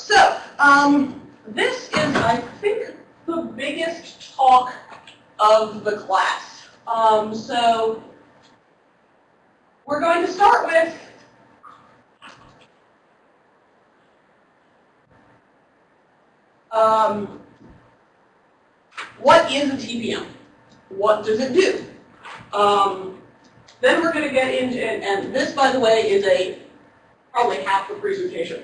So, um, this is, I think, the biggest talk of the class. Um, so, we're going to start with um, what is a TPM? What does it do? Um, then we're going to get into, and, and this, by the way, is a probably half the presentation.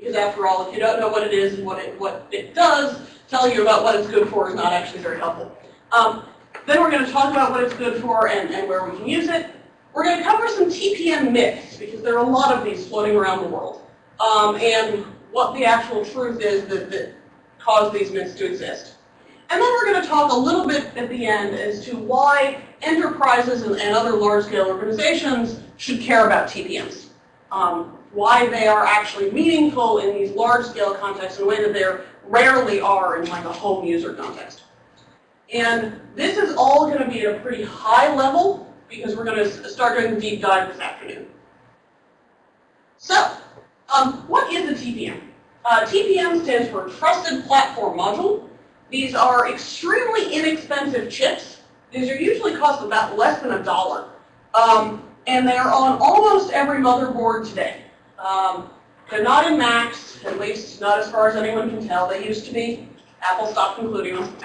Because after all, if you don't know what it is and what it, what it does, telling you about what it's good for is not actually very helpful. Um, then we're going to talk about what it's good for and, and where we can use it. We're going to cover some TPM myths, because there are a lot of these floating around the world. Um, and what the actual truth is that, that cause these myths to exist. And then we're going to talk a little bit at the end as to why enterprises and, and other large-scale organizations should care about TPMs. Um, why they are actually meaningful in these large-scale contexts in a way that they rarely are in like a home user context. And this is all going to be at a pretty high level because we're going to start doing the deep dive this afternoon. So, um, what is a TPM? Uh, TPM stands for Trusted Platform Module. These are extremely inexpensive chips. These are usually cost about less than a dollar. Um, and they're on almost every motherboard today. Um, they're not in Macs, at least not as far as anyone can tell. They used to be. Apple stopped including them.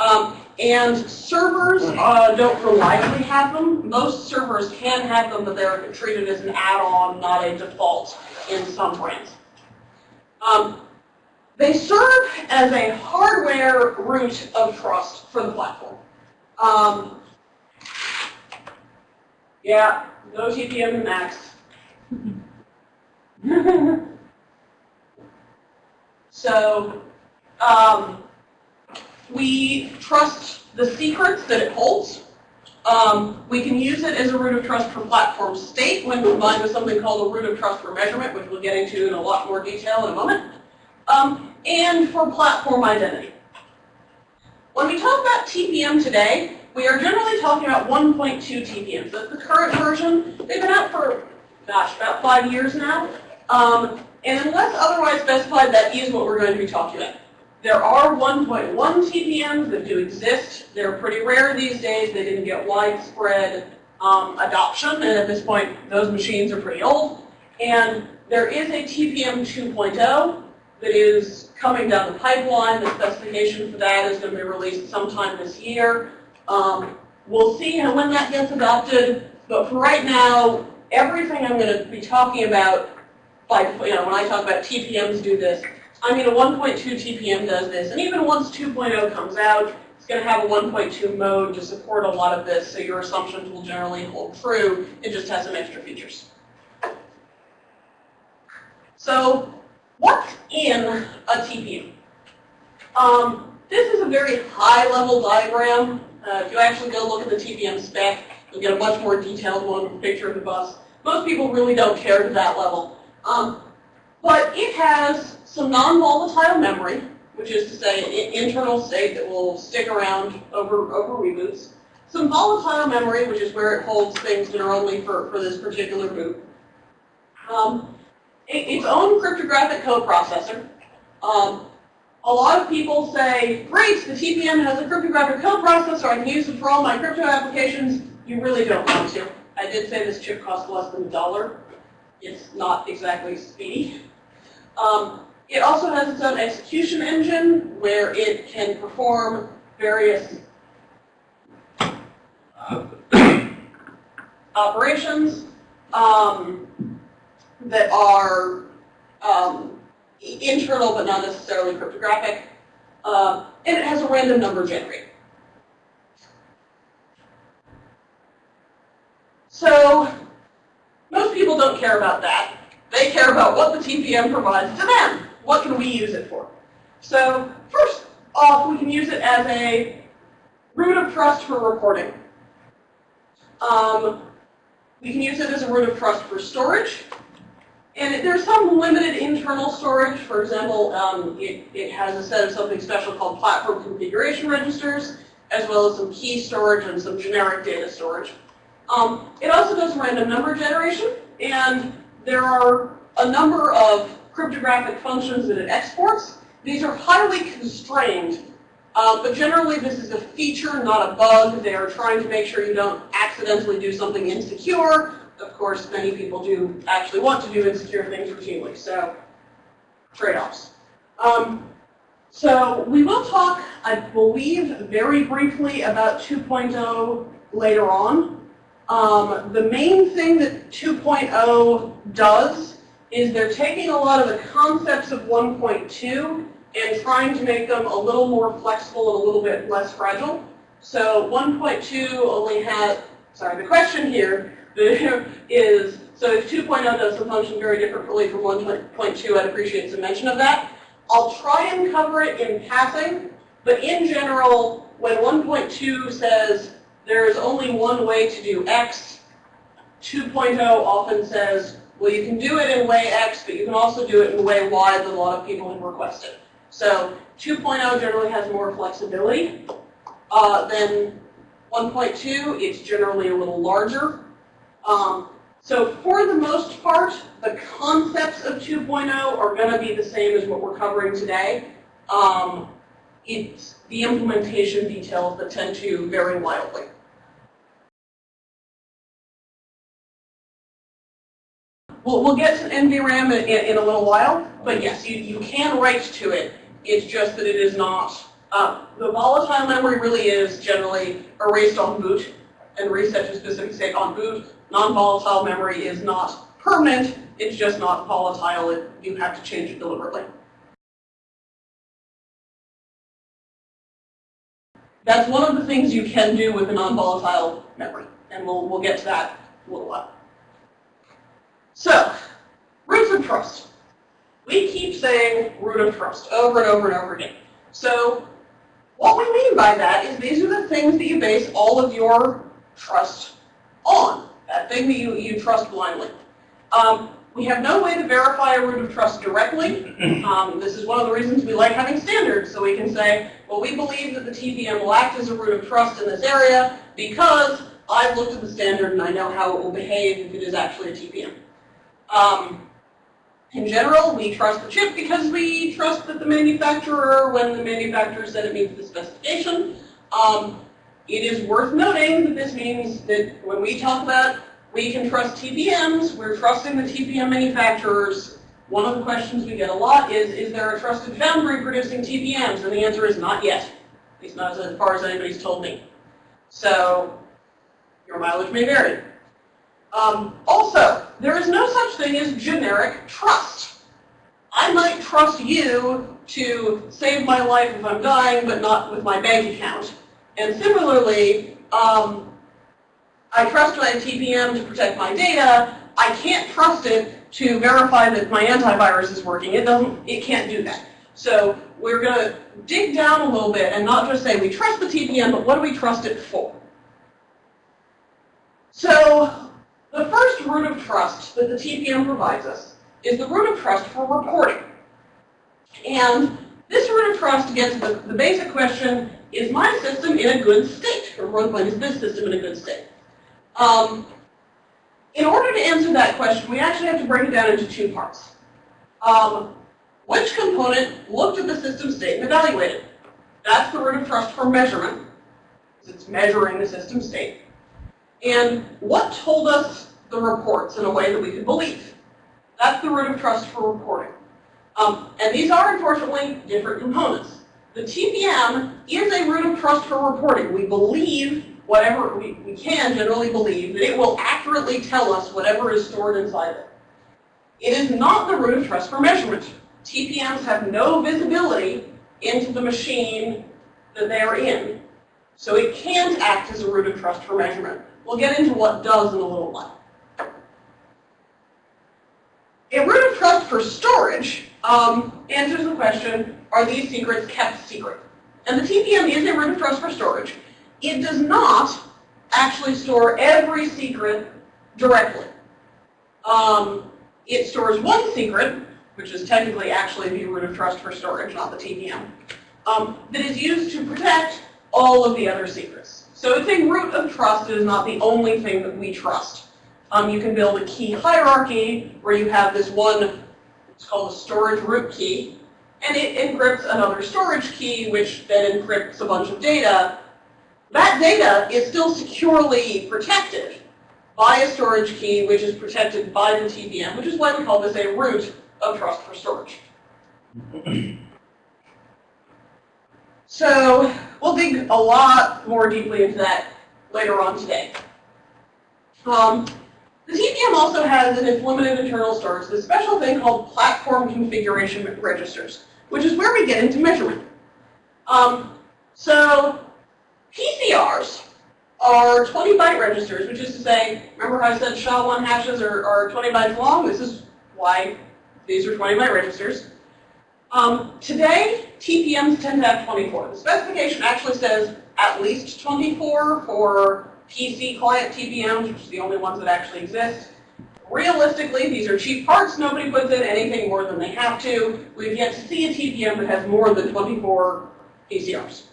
Um, and servers uh, don't reliably have them. Most servers can have them, but they're treated as an add-on, not a default in some brands. Um, they serve as a hardware root of trust for the platform. Um, yeah, no TPM in Macs. so um, we trust the secrets that it holds. Um, we can use it as a root of trust for platform state when combined with something called a root of trust for measurement, which we'll get into in a lot more detail in a moment, um, and for platform identity. When we talk about TPM today, we are generally talking about 1.2 TPMs. That's the current version. They've been out for, gosh, about five years now. Um, and unless otherwise specified, that is what we're going to be talking about. There are 1.1 TPMs that do exist. They're pretty rare these days. They didn't get widespread um, adoption, and at this point, those machines are pretty old. And there is a TPM 2.0 that is coming down the pipeline. The specification for that is going to be released sometime this year. Um, we'll see when that gets adopted, but for right now, everything I'm going to be talking about, you know, when I talk about TPMs do this, I mean, a 1.2 TPM does this, and even once 2.0 comes out, it's going to have a 1.2 mode to support a lot of this, so your assumptions will generally hold true. It just has some extra features. So, what's in a TPM? Um, this is a very high-level diagram. Uh, if you actually go look at the TPM spec, you'll get a much more detailed one with a picture of the bus. Most people really don't care to that level. Um, but it has some non-volatile memory, which is to say an internal state that will stick around over, over reboots. Some volatile memory, which is where it holds things that are only for, for this particular boot. Um, it, its own cryptographic coprocessor. Um, a lot of people say, great, the TPM has a cryptographic coprocessor, I can use it for all my crypto applications. You really don't want to. I did say this chip costs less than a dollar. It's not exactly speedy. Um, it also has its own execution engine where it can perform various operations um, that are um, internal but not necessarily cryptographic. Uh, and it has a random number generator. So most people don't care about that. They care about what the TPM provides to them. What can we use it for? So first off, we can use it as a root of trust for reporting. Um, we can use it as a root of trust for storage. And there's some limited internal storage. For example, um, it, it has a set of something special called platform configuration registers, as well as some key storage and some generic data storage. Um, it also does random number generation, and there are a number of cryptographic functions that it exports. These are highly constrained, uh, but generally this is a feature, not a bug. They are trying to make sure you don't accidentally do something insecure. Of course, many people do actually want to do insecure things routinely, so trade-offs. Um, so we will talk, I believe, very briefly about 2.0 later on. Um, the main thing that 2.0 does is they're taking a lot of the concepts of 1.2 and trying to make them a little more flexible and a little bit less fragile. So 1.2 only has, sorry, the question here is, so if 2.0 does the function very differently from 1.2, I'd appreciate some mention of that. I'll try and cover it in passing, but in general, when 1.2 says there is only one way to do X, 2.0 often says, well, you can do it in way X, but you can also do it in way Y that a lot of people have requested. So 2.0 generally has more flexibility uh, than 1.2. It's generally a little larger. Um, so for the most part, the concepts of 2.0 are going to be the same as what we're covering today. Um, it's the implementation details that tend to vary wildly. We'll, we'll get to NVRAM in, in, in, a little while, but yes, you, you can write to it. It's just that it is not, uh, the volatile memory really is generally erased on boot and reset to specific state on boot. Non-volatile memory is not permanent, it's just not volatile. It, you have to change it deliberately. That's one of the things you can do with a non-volatile memory, and we'll, we'll get to that in a little while. So, roots of trust. We keep saying root of trust over and over and over again. So, what we mean by that is these are the things that you base all of your trust on, that thing that you, you trust blindly. Um, we have no way to verify a root of trust directly. Um, this is one of the reasons we like having standards, so we can say, well, we believe that the TPM will act as a root of trust in this area because I've looked at the standard and I know how it will behave if it is actually a TPM. Um, in general, we trust the chip because we trust that the manufacturer, when the manufacturer said it meets the specification, um, it is worth noting that this means that when we talk about we can trust TPMs, we're trusting the TPM manufacturers. One of the questions we get a lot is, is there a trusted foundry producing TPMs? And the answer is not yet, at least not as far as anybody's told me. So your mileage may vary. Um, also, there is no such thing as generic trust. I might trust you to save my life if I'm dying, but not with my bank account. And similarly, um, I trust my TPM to protect my data. I can't trust it to verify that my antivirus is working. It doesn't, it can't do that. So we're going to dig down a little bit and not just say we trust the TPM, but what do we trust it for? So the first root of trust that the TPM provides us is the root of trust for reporting. And this root of trust gets the, the basic question, is my system in a good state? Or more is this system in a good state? Um, in order to answer that question, we actually have to break it down into two parts. Um, which component looked at the system state and evaluated? That's the root of trust for measurement, because it's measuring the system state. And what told us the reports in a way that we could believe? That's the root of trust for reporting. Um, and these are, unfortunately, different components. The TPM is a root of trust for reporting. We believe whatever, we, we can generally believe that it will accurately tell us whatever is stored inside it. It is not the root of trust for measurement. TPMs have no visibility into the machine that they are in. So it can't act as a root of trust for measurement. We'll get into what does in a little while. A root of trust for storage um, answers the question, are these secrets kept secret? And the TPM is a root of trust for storage. It does not actually store every secret directly. Um, it stores one secret, which is technically actually the root of trust for storage, not the TPM, um, that is used to protect all of the other secrets. So it's a root of trust. It is not the only thing that we trust. Um, you can build a key hierarchy where you have this one It's called a storage root key. And it encrypts another storage key, which then encrypts a bunch of data. That data is still securely protected by a storage key, which is protected by the TPM, which is why we call this a root of trust for storage. So we'll dig a lot more deeply into that later on today. Um, the TPM also has an implemented internal storage, this special thing called platform configuration registers, which is where we get into measurement. Um, so PCRs are 20 byte registers, which is to say, remember how I said SHA-1 hashes are, are 20 bytes long? This is why these are 20 byte registers. Um, today, TPMs tend to have 24. The specification actually says at least 24 for PC client TPMs, which is the only ones that actually exist. Realistically, these are cheap parts. Nobody puts in anything more than they have to. We've yet to see a TPM that has more than 24 PCRs.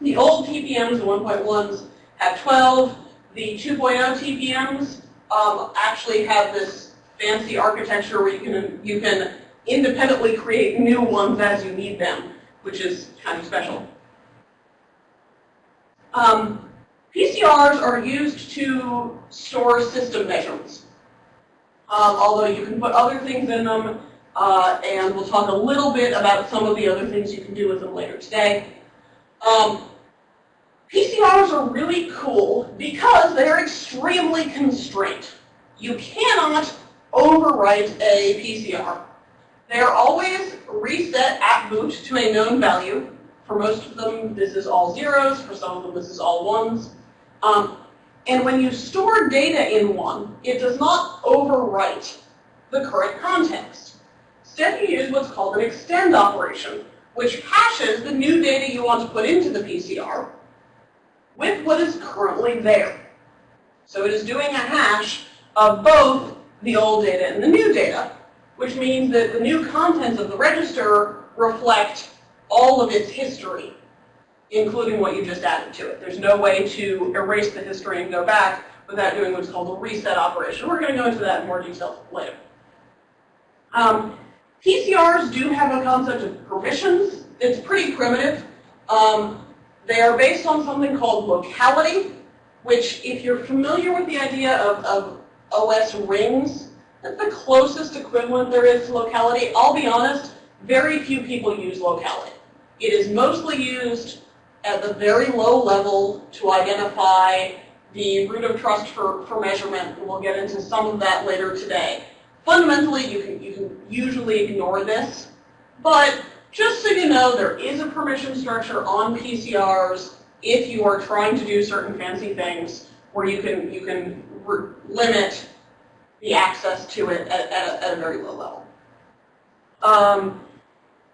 The old TPMs, the 1.1s, have 12. The 2.0 TPMs um, actually have this fancy architecture where you can, you can independently create new ones as you need them, which is kind of special. Um, PCRs are used to store system measurements. Um, although you can put other things in them, uh, and we'll talk a little bit about some of the other things you can do with them later today. Um, PCRs are really cool because they're extremely constrained. You cannot overwrite a PCR. They are always reset at boot to a known value. For most of them, this is all zeros. For some of them, this is all ones. Um, and when you store data in one, it does not overwrite the current context. Instead, you use what's called an extend operation, which hashes the new data you want to put into the PCR with what is currently there. So it is doing a hash of both the old data and the new data, which means that the new contents of the register reflect all of its history including what you just added to it. There's no way to erase the history and go back without doing what's called a reset operation. We're going to go into that in more detail later. Um, PCRs do have a concept of permissions. It's pretty primitive. Um, they are based on something called locality, which if you're familiar with the idea of, of OS rings, that's the closest equivalent there is to locality. I'll be honest, very few people use locality. It is mostly used at the very low level to identify the root of trust for, for measurement, and we'll get into some of that later today. Fundamentally, you can, you can usually ignore this, but just so you know, there is a permission structure on PCRs if you are trying to do certain fancy things where you can, you can limit the access to it at, at, a, at a very low level. Um,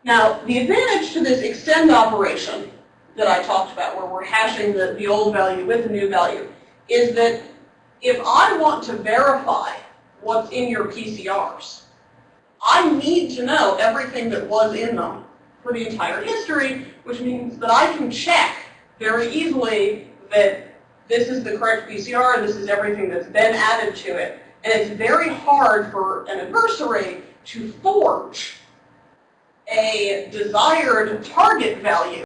now, the advantage to this extend operation that I talked about, where we're hashing the, the old value with the new value, is that if I want to verify what's in your PCRs, I need to know everything that was in them for the entire history, which means that I can check very easily that this is the correct PCR, and this is everything that's been added to it. And it's very hard for an adversary to forge a desired target value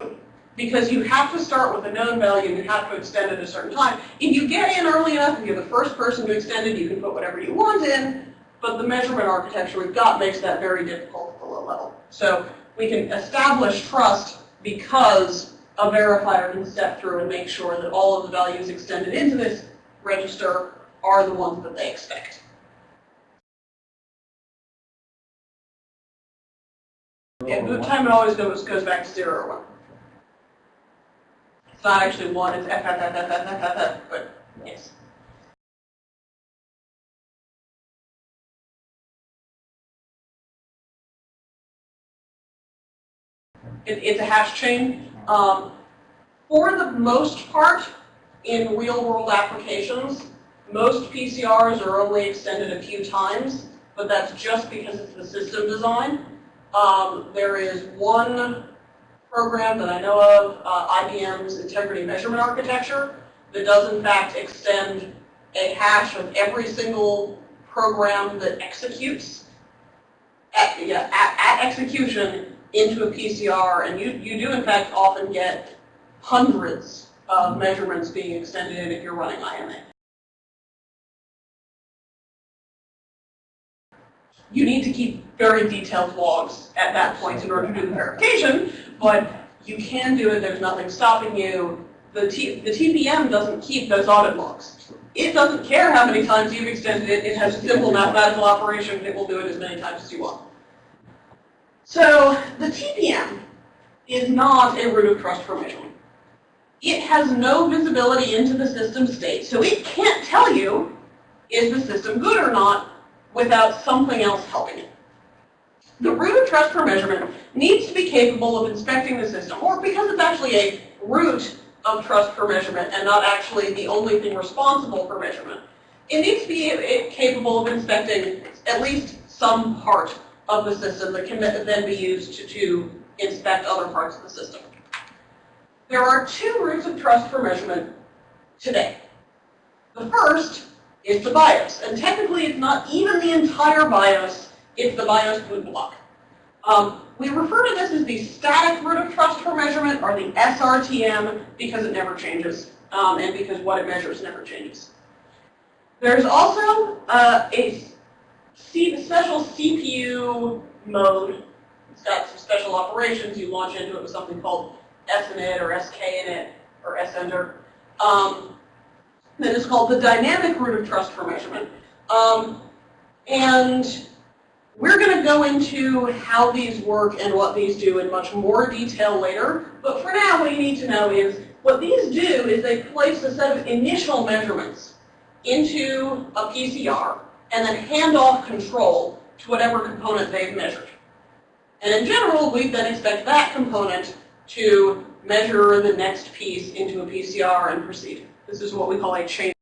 because you have to start with a known value and you have to extend it a certain time. If you get in early enough, if you're the first person to extend it, you can put whatever you want in, but the measurement architecture we've got makes that very difficult at the low level. So we can establish trust because a verifier can step through and make sure that all of the values extended into this register are the ones that they expect. And the time it always goes, goes back to 0 or 1. It's not actually 1, it's FFFFFFF, but yes. It, it's a hash chain. Um, for the most part, in real-world applications, most PCRs are only extended a few times, but that's just because it's the system design. Um, there is one program that I know of, uh, IBM's Integrity Measurement Architecture, that does in fact extend a hash of every single program that executes. at, yeah, at, at execution into a PCR, and you, you do in fact often get hundreds of measurements being extended if you're running IMA. You need to keep very detailed logs at that point in order to do the verification, but you can do it, there's nothing stopping you. The, T, the TPM doesn't keep those audit logs. It doesn't care how many times you've extended it, it has a simple mathematical operation, it will do it as many times as you want. So the TPM is not a root of trust for measurement. It has no visibility into the system state, so it can't tell you is the system good or not without something else helping it. The root of trust for measurement needs to be capable of inspecting the system, or because it's actually a root of trust for measurement and not actually the only thing responsible for measurement, it needs to be capable of inspecting at least some part of the system that can then be used to, to inspect other parts of the system. There are two roots of trust for measurement today. The first is the BIOS. And technically, it's not even the entire BIOS, it's the BIOS boot block. Um, we refer to this as the static root of trust for measurement, or the SRTM, because it never changes, um, and because what it measures never changes. There's also uh, a C the special CPU mode. It's got some special operations. You launch into it with something called SINIT or SKINIT or SENTER. Um, that is called the dynamic root of trust for measurement. Um, and we're going to go into how these work and what these do in much more detail later. But for now, what you need to know is what these do is they place a set of initial measurements into a PCR and then hand off control to whatever component they've measured. And in general, we then expect that component to measure the next piece into a PCR and proceed. This is what we call a chain.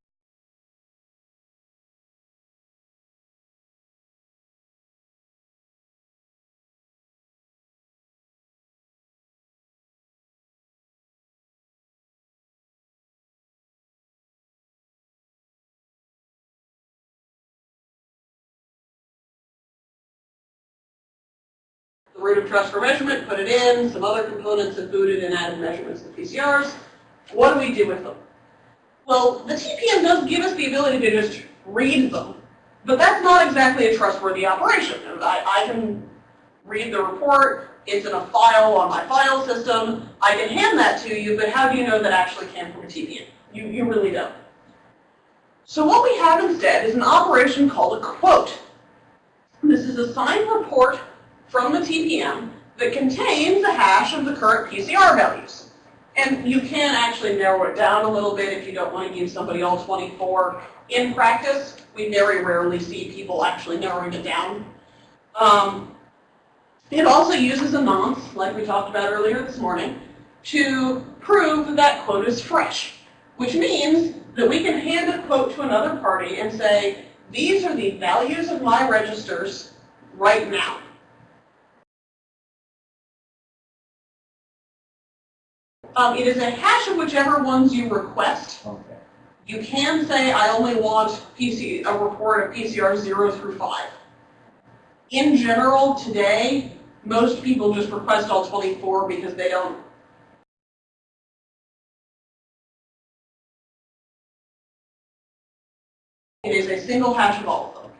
Root of trust for measurement, put it in, some other components have booted and added measurements to PCRs. What do we do with them? Well, the TPM does give us the ability to just read them, but that's not exactly a trustworthy operation. I, I can read the report, it's in a file on my file system, I can hand that to you, but how do you know that actually came from a TPM? You, you really don't. So what we have instead is an operation called a quote. This is a signed report from the TPM that contains a hash of the current PCR values. And you can actually narrow it down a little bit if you don't want to give somebody all 24. In practice, we very rarely see people actually narrowing it down. Um, it also uses a nonce, like we talked about earlier this morning, to prove that that quote is fresh, which means that we can hand a quote to another party and say, these are the values of my registers right now. Um, it is a hash of whichever ones you request. Okay. You can say, I only want PC, a report of PCR 0 through 5. In general, today, most people just request all 24 because they don't It is a single hash of all of them.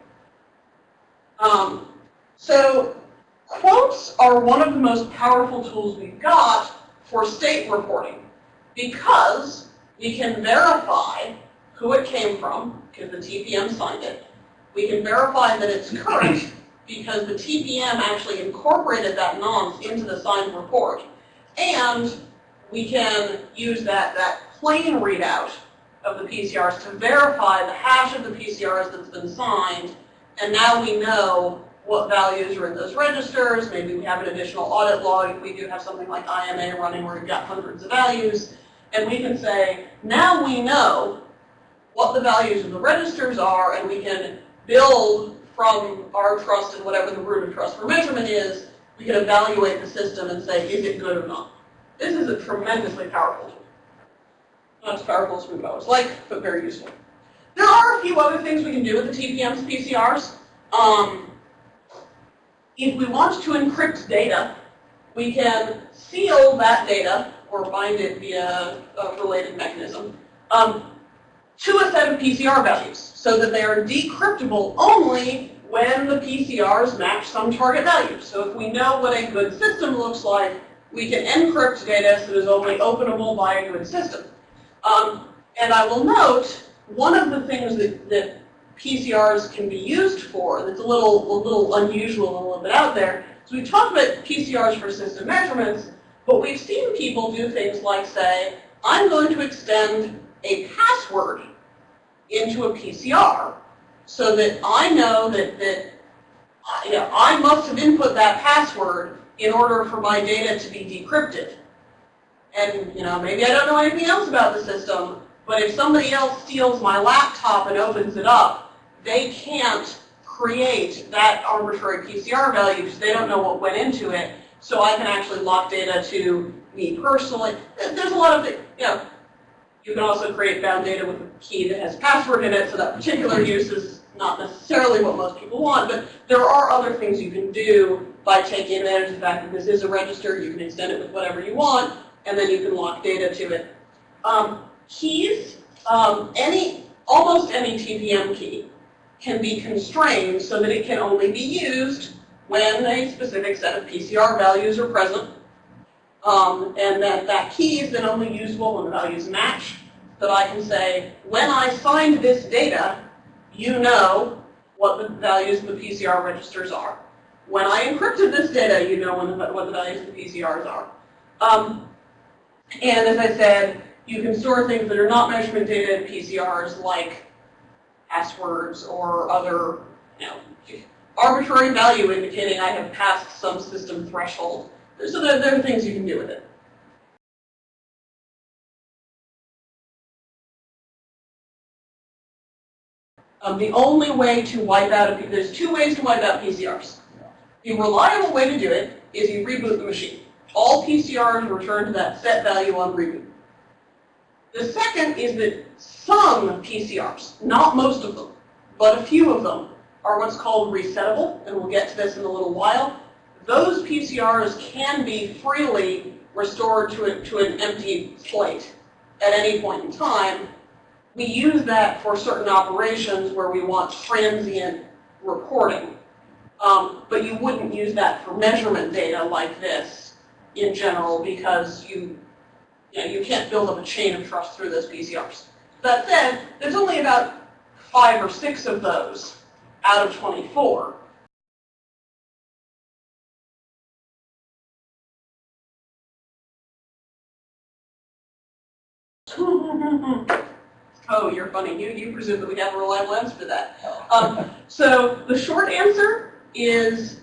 Um, so quotes are one of the most powerful tools we've got for state reporting because we can verify who it came from, because the TPM signed it. We can verify that it's current because the TPM actually incorporated that nonce into the signed report. And we can use that, that plain readout of the PCRs to verify the hash of the PCRs that's been signed. And now we know what values are in those registers. Maybe we have an additional audit log if we do have something like IMA running where we've got hundreds of values. And we can say, now we know what the values of the registers are, and we can build from our trust and whatever the root of trust for measurement is, we can evaluate the system and say, is it good or not? This is a tremendously powerful tool. Not as powerful as we would always like, but very useful. There are a few other things we can do with the TPM's PCRs. Um, if we want to encrypt data, we can seal that data or bind it via a related mechanism um, to a set of PCR values so that they are decryptable only when the PCRs match some target value. So if we know what a good system looks like, we can encrypt data so it is only openable by a good system. Um, and I will note, one of the things that, that PCRs can be used for that's a little, a little unusual and a little bit out there. So we talked about PCRs for system measurements, but we've seen people do things like say, I'm going to extend a password into a PCR so that I know that, that uh, you know, I must have input that password in order for my data to be decrypted. And you know, maybe I don't know anything else about the system, but if somebody else steals my laptop and opens it up, they can't create that arbitrary PCR value because they don't know what went into it. So I can actually lock data to me personally. There's a lot of, you know, you can also create bound data with a key that has a password in it, so that particular use is not necessarily what most people want, but there are other things you can do by taking advantage of the fact that this is a register, you can extend it with whatever you want, and then you can lock data to it. Um, keys, um, any, almost any TPM key can be constrained so that it can only be used when a specific set of PCR values are present. Um, and that that key is then only usable when the values match. That I can say, when I find this data, you know what the values of the PCR registers are. When I encrypted this data, you know the, what the values of the PCRs are. Um, and as I said, you can store things that are not measurement data in PCRs like passwords or other, you know, arbitrary value indicating I have passed some system threshold. So there, there are things you can do with it. Um, the only way to wipe out, a, there's two ways to wipe out PCRs. The reliable way to do it is you reboot the machine. All PCRs return to that set value on reboot. The second is that some PCRs, not most of them, but a few of them, are what's called resettable, and we'll get to this in a little while. Those PCRs can be freely restored to, a, to an empty slate at any point in time. We use that for certain operations where we want transient reporting. Um, but you wouldn't use that for measurement data like this in general because you you, know, you can't build up a chain of trust through those PCRs. That said, there's only about five or six of those out of 24. oh, you're funny. You, you presume that we have a reliable answer to that. Um, so the short answer is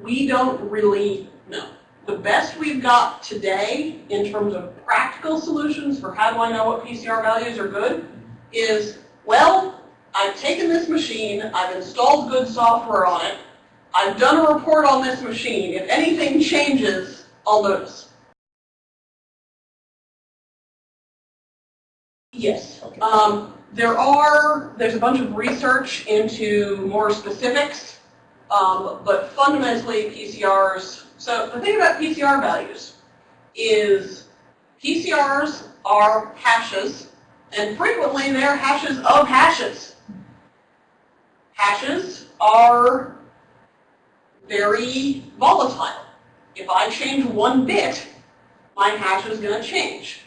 we don't really know the best we've got today in terms of practical solutions for how do I know what PCR values are good is, well, I've taken this machine, I've installed good software on it, I've done a report on this machine. If anything changes, I'll notice. Yes. Okay. Um, there are, there's a bunch of research into more specifics, um, but fundamentally PCRs so the thing about PCR values is PCRs are hashes, and frequently they're hashes of hashes. Hashes are very volatile. If I change one bit, my hash is going to change.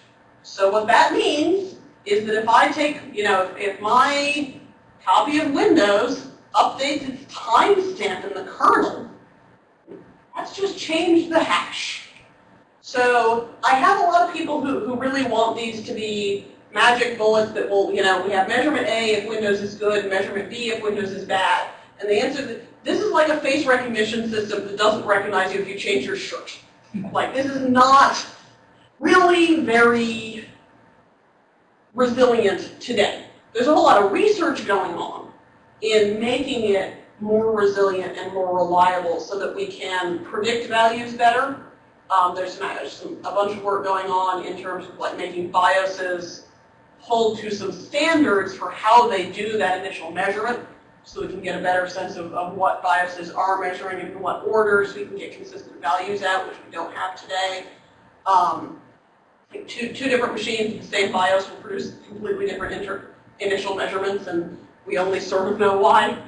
So what that means is that if I take, you know, if my copy of Windows updates its timestamp in the kernel, let's just change the hash. So I have a lot of people who, who really want these to be magic bullets that will, you know, we have measurement A if Windows is good, measurement B if Windows is bad. And the answer is, this is like a face recognition system that doesn't recognize you if you change your shirt. Like, this is not really very resilient today. There's a whole lot of research going on in making it more resilient and more reliable so that we can predict values better. Um, there's, some, a bunch of work going on in terms of like making BIOSes hold to some standards for how they do that initial measurement. so we can get a better sense of, of what BIOSes are measuring and in what orders. We can get consistent values out, which we don't have today. Um, two, two different machines with the same BIOS will produce completely different initial measurements, and we only sort of know why.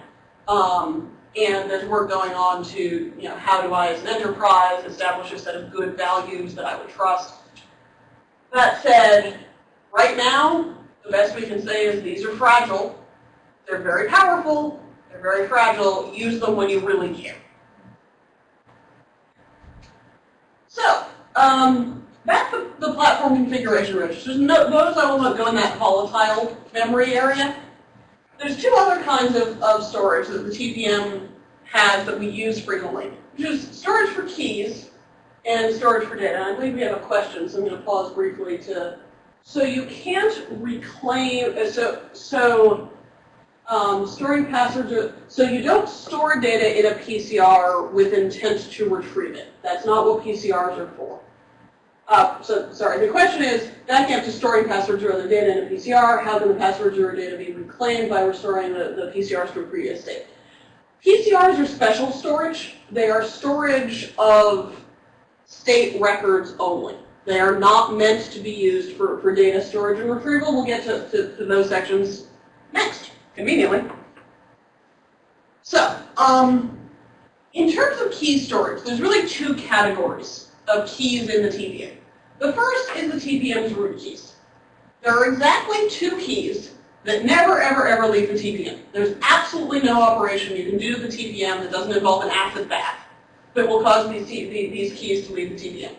Um, and there's work going on to, you know, how do I, as an enterprise, establish a set of good values that I would trust. That said, right now, the best we can say is these are fragile. They're very powerful. They're very fragile. Use them when you really can. So, um, that's the, the platform configuration registers. No, notice I will not go in that volatile memory area. There's two other kinds of, of storage that the TPM has that we use frequently, which is storage for keys and storage for data. I believe we have a question, so I'm going to pause briefly to. So you can't reclaim. Uh, so so um, storing passwords. So you don't store data in a PCR with intent to retrieve it. That's not what PCRs are for. Uh, so, sorry, the question is, up to storing passwords or other data in a PCR, how can the passwords or data be reclaimed by restoring the, the PCRs to a previous state? PCRs are special storage. They are storage of state records only. They are not meant to be used for, for data storage and retrieval. We'll get to, to, to those sections next, conveniently. So, um, in terms of key storage, there's really two categories of keys in the TPM. The first is the TPM's root keys. There are exactly two keys that never, ever, ever leave the TPM. There's absolutely no operation you can do to the TPM that doesn't involve an acid bath that will cause these, these keys to leave the TPM.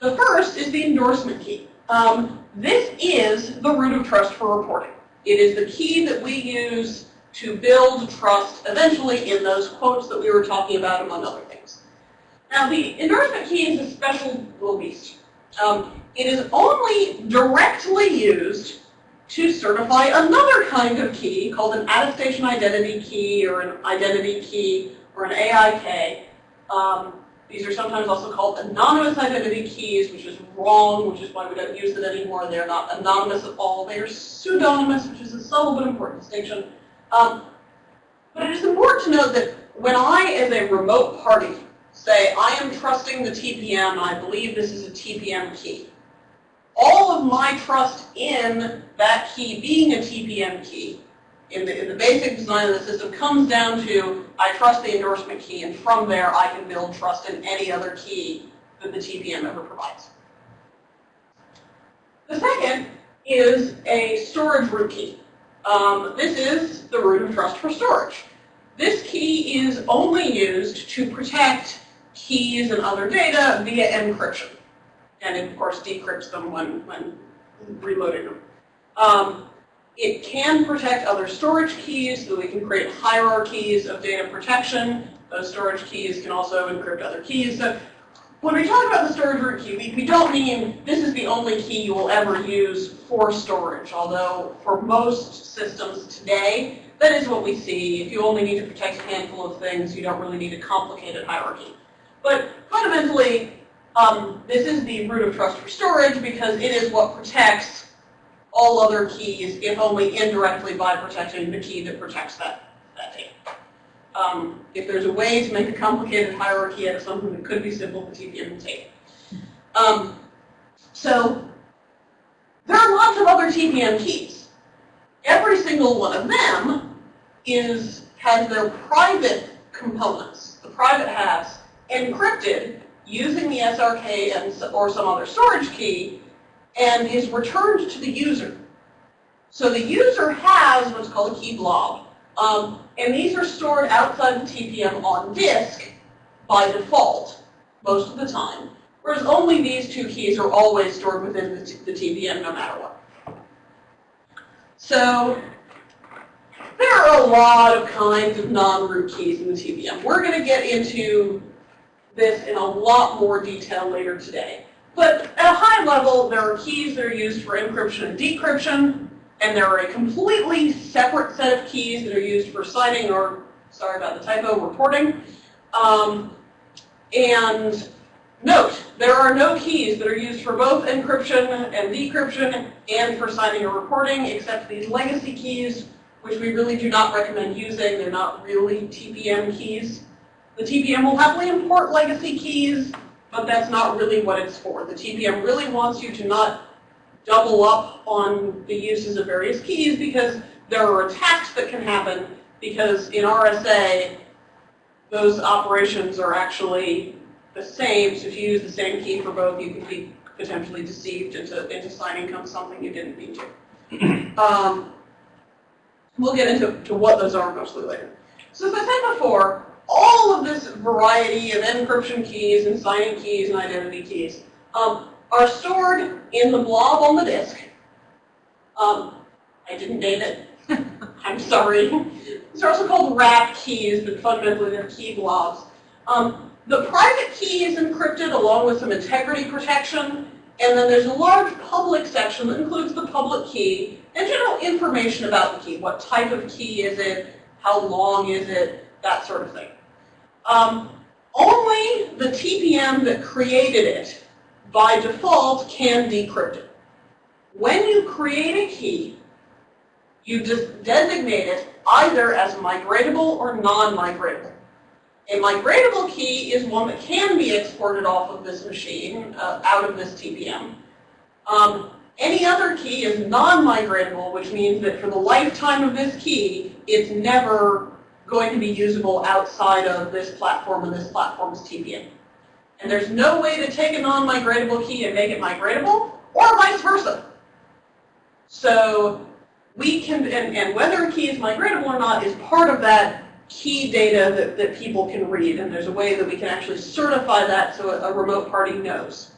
The first is the endorsement key. Um, this is the root of trust for reporting. It is the key that we use to build trust eventually in those quotes that we were talking about, among other things. Now, the endorsement key is a special release. Um, it is only directly used to certify another kind of key called an attestation identity key or an identity key or an AIK. Um, these are sometimes also called anonymous identity keys, which is wrong, which is why we don't use them anymore. They're not anonymous at all. They are pseudonymous, which is a subtle but important distinction. Um, but it is important to note that when I, as a remote party, say, I am trusting the TPM, I believe this is a TPM key, all of my trust in that key being a TPM key in the, in the basic design of the system comes down to I trust the endorsement key, and from there I can build trust in any other key that the TPM ever provides. The second is a storage root key. Um, this is the root of trust for storage. This key is only used to protect keys and other data via encryption. And it, of course, decrypts them when, when reloading them. Um, it can protect other storage keys, so we can create hierarchies of data protection. Those storage keys can also encrypt other keys. So when we talk about the storage root key, we, we don't mean this is the only key you will ever use for storage, although for most systems today, that is what we see. If you only need to protect a handful of things, you don't really need a complicated hierarchy. But fundamentally, um, this is the root of trust for storage because it is what protects all other keys, if only indirectly by protecting the key that protects that, that data. Um, if there's a way to make a complicated hierarchy out of something that could be simple, the TPM will take it. Um, so there are lots of other TPM keys. Every single one of them is has their private components, the private halves, encrypted using the SRK and, or some other storage key and is returned to the user. So the user has what's called a key blob. Um, and these are stored outside the TPM on disk by default, most of the time. Whereas only these two keys are always stored within the, the TPM no matter what. So there are a lot of kinds of non-root keys in the TPM. We're going to get into this in a lot more detail later today. But at a high level, there are keys that are used for encryption and decryption, and there are a completely separate set of keys that are used for signing or, sorry about the typo, reporting. Um, and note, there are no keys that are used for both encryption and decryption and for signing or reporting, except these legacy keys, which we really do not recommend using. They're not really TPM keys. The TPM will happily import legacy keys, but that's not really what it's for. The TPM really wants you to not double up on the uses of various keys because there are attacks that can happen because in RSA, those operations are actually the same. So if you use the same key for both, you could be potentially deceived into, into signing something you didn't mean to. Um, we'll get into to what those are mostly later. So as I said before, all of this variety of encryption keys and signing keys and identity keys um, are stored in the blob on the disk. Um, I didn't name it. I'm sorry. These are also called wrap keys, but fundamentally they're key blobs. Um, the private key is encrypted along with some integrity protection, and then there's a large public section that includes the public key and general information about the key. What type of key is it? How long is it? That sort of thing. Um, only the TPM that created it by default can decrypt it. When you create a key, you designate it either as migratable or non-migratable. A migratable key is one that can be exported off of this machine, uh, out of this TPM. Um, any other key is non-migratable, which means that for the lifetime of this key, it's never going to be usable outside of this platform and this platform's TPM. And there's no way to take a non-migratable key and make it migratable, or vice versa. So we can, and, and whether a key is migratable or not is part of that key data that, that people can read. And there's a way that we can actually certify that so a, a remote party knows.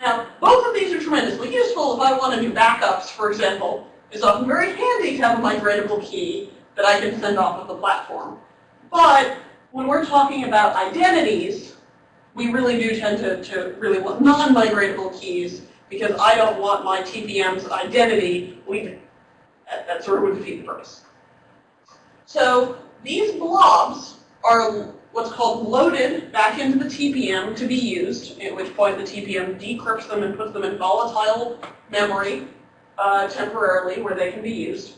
Now, both of these are tremendously useful if I want to do backups, for example. It's often very handy to have a migratable key that I can send off of the platform. But when we're talking about identities, we really do tend to, to really want non-migratable keys because I don't want my TPM's identity leaving. That, that sort of would defeat the purpose. So these blobs are what's called loaded back into the TPM to be used, at which point the TPM decrypts them and puts them in volatile memory uh, temporarily where they can be used.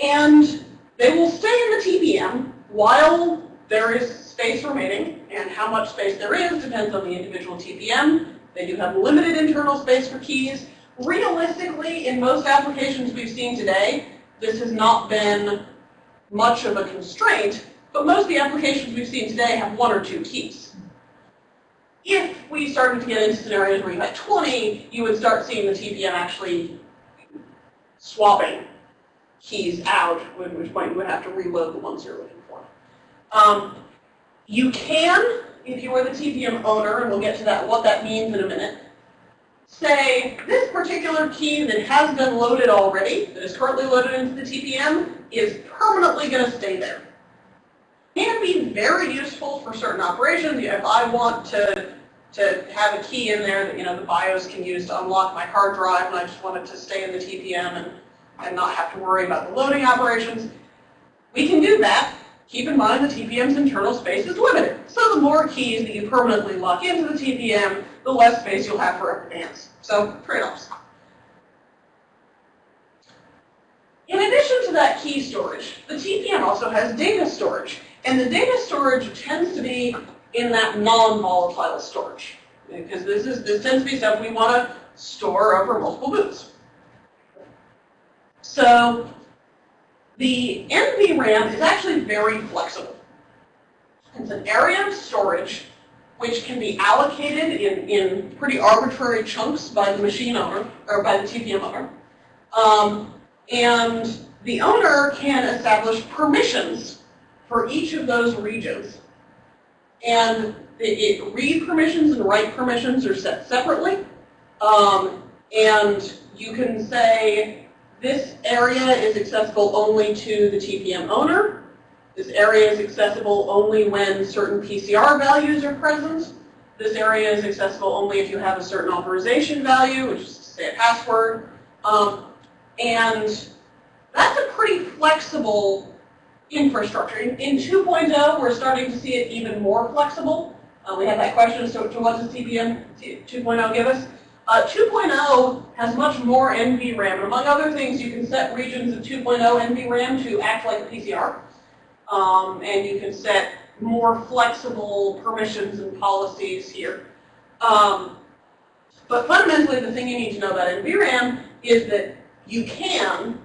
And they will stay in the TPM while there is space remaining, and how much space there is depends on the individual TPM. They do have limited internal space for keys. Realistically, in most applications we've seen today, this has not been much of a constraint, but most of the applications we've seen today have one or two keys. If we started to get into scenarios where you had 20, you would start seeing the TPM actually swapping keys out, at which point you would have to reload the ones you're looking for. Um, you can, if you are the TPM owner, and we'll get to that, what that means in a minute, say this particular key that has been loaded already, that is currently loaded into the TPM, is permanently going to stay there. Can be very useful for certain operations. If I want to to have a key in there that you know the BIOS can use to unlock my hard drive, and I just want it to stay in the TPM and and not have to worry about the loading operations. We can do that. Keep in mind the TPM's internal space is limited. So the more keys that you permanently lock into the TPM, the less space you'll have for else. So trade-offs. In addition to that key storage, the TPM also has data storage. And the data storage tends to be in that non-volatile storage. Because this is this tends to be stuff we want to store over multiple boots. So the NVRAM is actually very flexible. It's an area of storage which can be allocated in, in pretty arbitrary chunks by the machine owner, or by the TPM owner. Um, and the owner can establish permissions for each of those regions. And the, it, read permissions and write permissions are set separately. Um, and you can say, this area is accessible only to the TPM owner. This area is accessible only when certain PCR values are present. This area is accessible only if you have a certain authorization value, which is say a password. Um, and that's a pretty flexible infrastructure. In, in 2.0, we're starting to see it even more flexible. Uh, we had that question, so to what does TPM 2.0 give us? Uh, 2.0 has much more NVRAM. And among other things, you can set regions of 2.0 NVRAM to act like a PCR. Um, and you can set more flexible permissions and policies here. Um, but fundamentally, the thing you need to know about NVRAM is that you can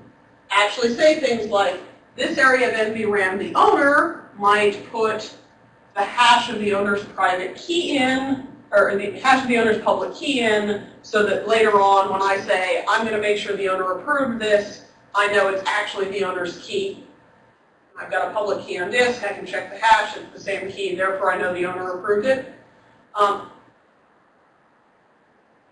actually say things like, this area of NVRAM, the owner might put the hash of the owner's private key in, or the hash of the owner's public key in, so that later on when I say, I'm going to make sure the owner approved this, I know it's actually the owner's key. I've got a public key on disk, I can check the hash, it's the same key, therefore I know the owner approved it. Um,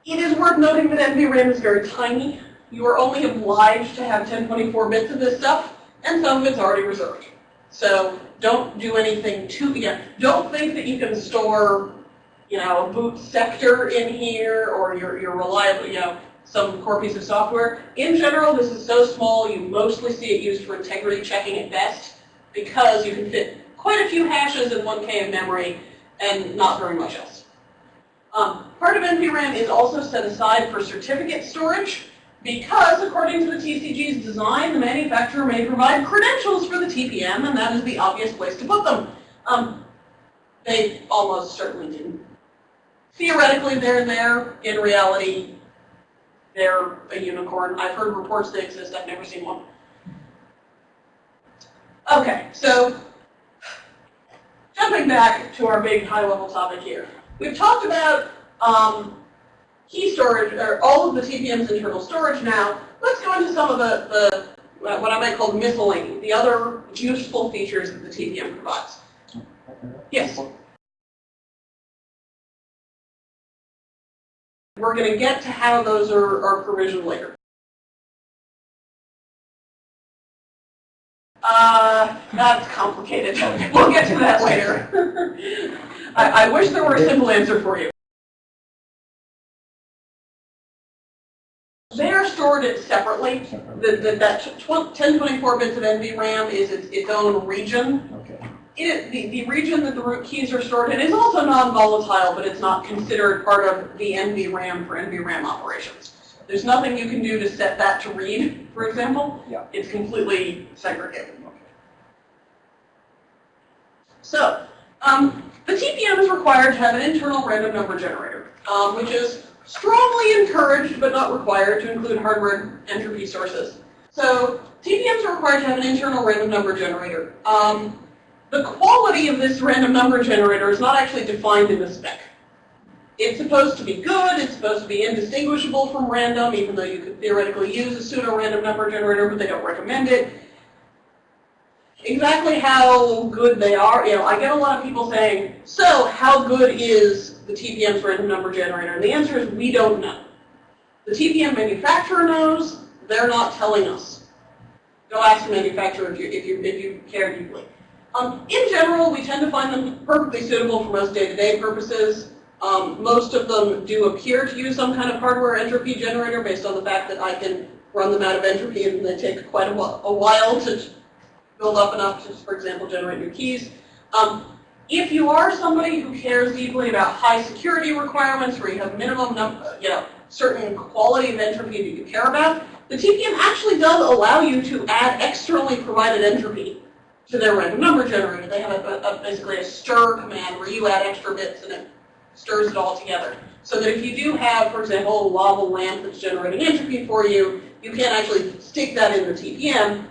it is worth noting that NVRAM is very tiny. You are only obliged to have 1024 bits of this stuff, and some of it's already reserved. So don't do anything too, yeah, don't think that you can store, you know, a boot sector in here or your, your reliable, you know, some core piece of software. In general, this is so small, you mostly see it used for integrity checking at best because you can fit quite a few hashes in 1K of memory and not very much else. Um, part of NVRAM is also set aside for certificate storage because according to the TCG's design, the manufacturer may provide credentials for the TPM, and that is the obvious place to put them. Um, they almost certainly didn't. Theoretically, they're there. In reality, they're a unicorn. I've heard reports they exist. I've never seen one. Okay, so jumping back to our big high-level topic here. We've talked about um, key storage, or all of the TPM's internal storage now. Let's go into some of the, the what I might call miscellany, the other useful features that the TPM provides. Yes? We're going to get to how those are, are provisioned later. Uh, that's complicated. we'll get to that later. I, I wish there were a simple answer for you. They are stored separately. The, the, that 1024 bits of NVRAM is its, its own region. Okay. It, the, the region that the root keys are stored in is also non-volatile, but it's not considered part of the NVRAM for NVRAM operations. There's nothing you can do to set that to read, for example. Yeah. It's completely segregated. So, um, the TPM is required to have an internal random number generator, um, which is strongly encouraged but not required to include hardware entropy sources. So TPMs are required to have an internal random number generator. Um, the quality of this random number generator is not actually defined in the spec. It's supposed to be good, it's supposed to be indistinguishable from random, even though you could theoretically use a pseudo-random number generator, but they don't recommend it. Exactly how good they are, you know, I get a lot of people saying, so how good is the TPM's random number generator? And the answer is we don't know. The TPM manufacturer knows, they're not telling us. Go ask the manufacturer if you, if you, if you care deeply. Um, in general, we tend to find them perfectly suitable for most day-to-day -day purposes. Um, most of them do appear to use some kind of hardware entropy generator based on the fact that I can run them out of entropy and they take quite a, a while to build up enough to, for example, generate new keys. Um, if you are somebody who cares deeply about high security requirements, where you have minimum, number, you know, certain quality of entropy that you care about, the TPM actually does allow you to add externally provided entropy to their random number generator. They have a, a, basically a stir command where you add extra bits and it stirs it all together. So that if you do have, for example, a lava lamp that's generating entropy for you, you can't actually stick that in the TPM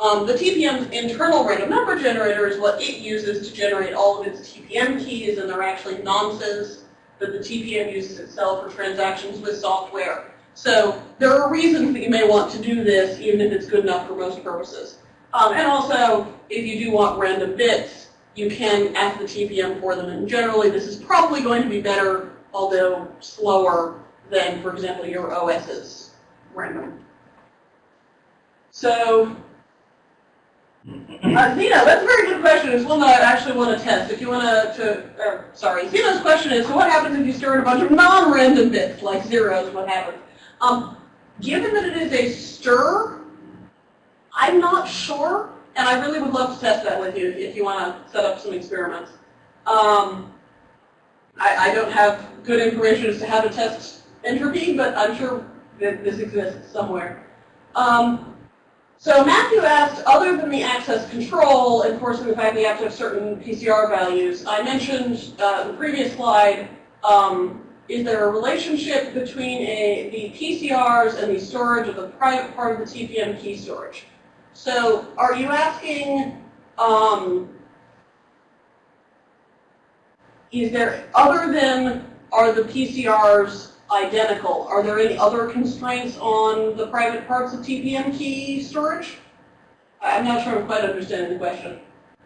um, the TPM's internal random number generator is what it uses to generate all of its TPM keys, and they're actually nonces that the TPM uses itself for transactions with software. So there are reasons that you may want to do this, even if it's good enough for most purposes. Um, and also, if you do want random bits, you can ask the TPM for them. And generally, this is probably going to be better, although slower, than, for example, your OS's random. So uh, Zeno, that's a very good question. It's one that I actually want to test. If you want to, to uh, sorry, Zeno's question is, so what happens if you stir in a bunch of non-random bits, like zeros, what happens? Um, given that it is a stir, I'm not sure, and I really would love to test that with you if you want to set up some experiments. Um, I, I don't have good information as to how to test entropy, but I'm sure that this exists somewhere. Um, so Matthew asked, other than the access control, enforcing the fact that you have to have certain PCR values, I mentioned uh, in the previous slide, um, is there a relationship between a, the PCRs and the storage of the private part of the TPM key storage? So are you asking, um, is there, other than are the PCRs identical, are there any other constraints on the private parts of TPM key storage? I'm not sure I'm quite understanding the question.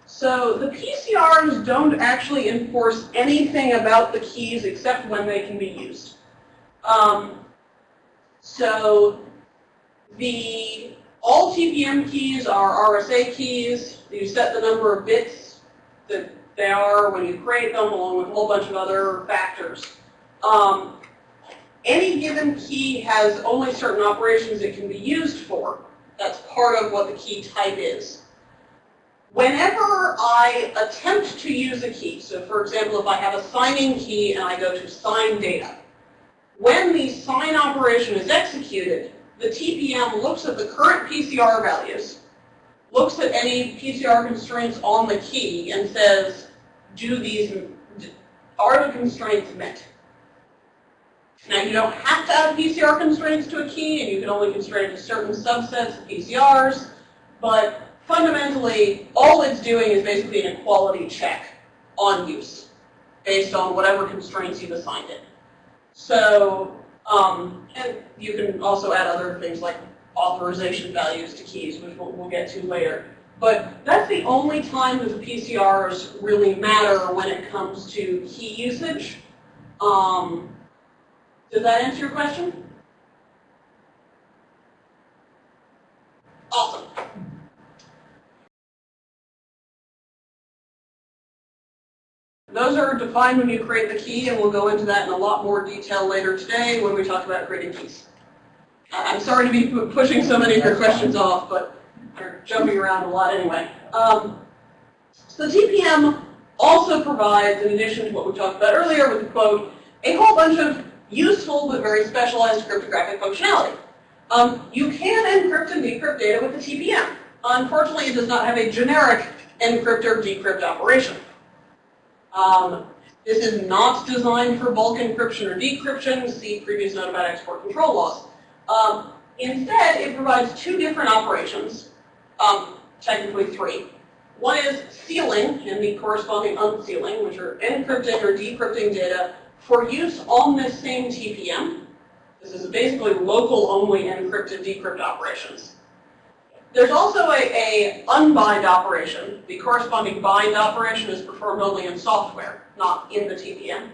So the PCRs don't actually enforce anything about the keys except when they can be used. Um, so the all TPM keys are RSA keys. You set the number of bits that they are when you create them, along with a whole bunch of other factors. Um, any given key has only certain operations it can be used for. That's part of what the key type is. Whenever I attempt to use a key, so for example, if I have a signing key and I go to sign data, when the sign operation is executed, the TPM looks at the current PCR values, looks at any PCR constraints on the key, and says, do these, are the constraints met? Now, you don't have to add PCR constraints to a key, and you can only constrain to certain subsets of PCRs, but fundamentally, all it's doing is basically an equality check on use, based on whatever constraints you've assigned it. So, um, and you can also add other things like authorization values to keys, which we'll, we'll get to later. But that's the only time that the PCRs really matter when it comes to key usage. Um, does that answer your question? Awesome. Those are defined when you create the key, and we'll go into that in a lot more detail later today when we talk about creating keys. I'm sorry to be pushing so many of your questions off, but they're jumping around a lot anyway. Um, so the TPM also provides, in addition to what we talked about earlier with the quote, a whole bunch of useful but very specialized cryptographic functionality. Um, you can encrypt and decrypt data with the TPM. Unfortunately, it does not have a generic encrypt or decrypt operation. Um, this is not designed for bulk encryption or decryption. See previous note about export control laws. Um, instead, it provides two different operations, um, technically three. One is sealing and the corresponding unsealing, which are encrypting or decrypting data for use on this same TPM. This is basically local only encrypted decrypt operations. There's also a, a unbind operation. The corresponding bind operation is performed only in software, not in the TPM,